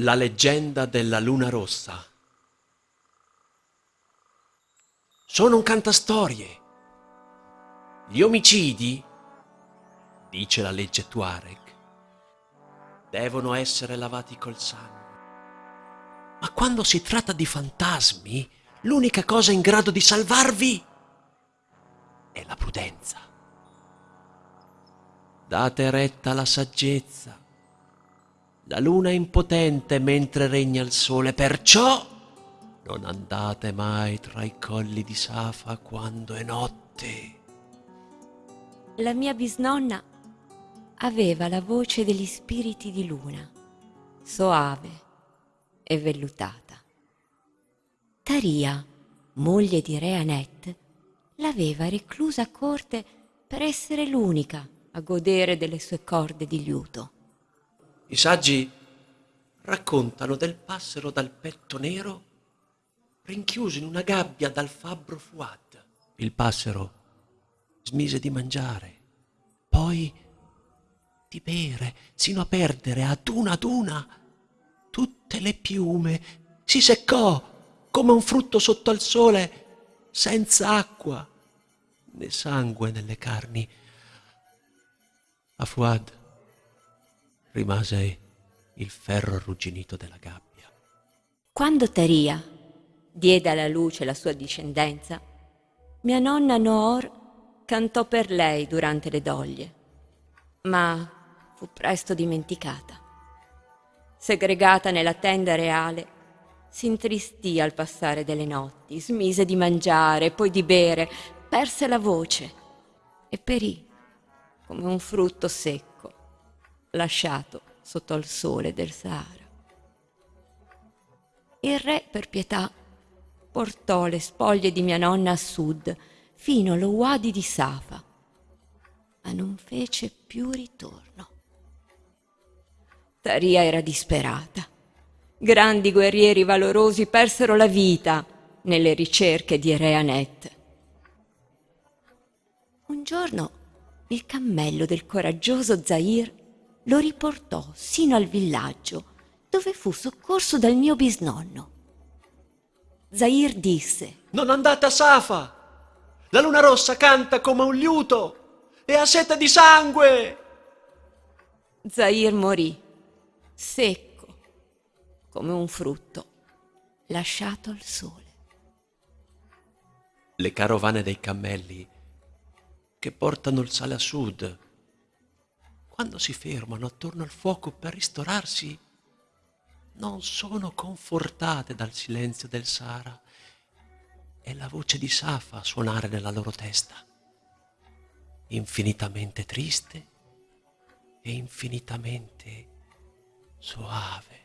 La leggenda della luna rossa. Sono un cantastorie. Gli omicidi, dice la legge Tuareg, devono essere lavati col sangue. Ma quando si tratta di fantasmi, l'unica cosa in grado di salvarvi è la prudenza. Date retta alla saggezza la luna è impotente mentre regna il sole, perciò non andate mai tra i colli di Safa quando è notte. La mia bisnonna aveva la voce degli spiriti di luna, soave e vellutata. Taria, moglie di Re Anet, l'aveva reclusa a corte per essere l'unica a godere delle sue corde di liuto. I saggi raccontano del passero dal petto nero rinchiuso in una gabbia dal fabbro Fuad. Il passero smise di mangiare, poi di bere, sino a perdere ad una ad una tutte le piume. Si seccò come un frutto sotto al sole, senza acqua né sangue nelle carni. A Fuad rimase il ferro arrugginito della gabbia. Quando Taria diede alla luce la sua discendenza, mia nonna Noor cantò per lei durante le doglie, ma fu presto dimenticata. Segregata nella tenda reale, si intristì al passare delle notti, smise di mangiare, poi di bere, perse la voce e perì come un frutto secco lasciato sotto al sole del Sahara. Il re, per pietà, portò le spoglie di mia nonna a sud, fino allo Wadi di Safa, ma non fece più ritorno. Taria era disperata. Grandi guerrieri valorosi persero la vita nelle ricerche di Re Anet. Un giorno il cammello del coraggioso Zahir lo riportò sino al villaggio dove fu soccorso dal mio bisnonno. Zahir disse Non andate a Safa! La luna rossa canta come un liuto e ha sete di sangue! Zahir morì, secco, come un frutto, lasciato al sole. Le carovane dei cammelli che portano il sale a sud quando si fermano attorno al fuoco per ristorarsi, non sono confortate dal silenzio del Sara e la voce di Safa a suonare nella loro testa, infinitamente triste e infinitamente soave.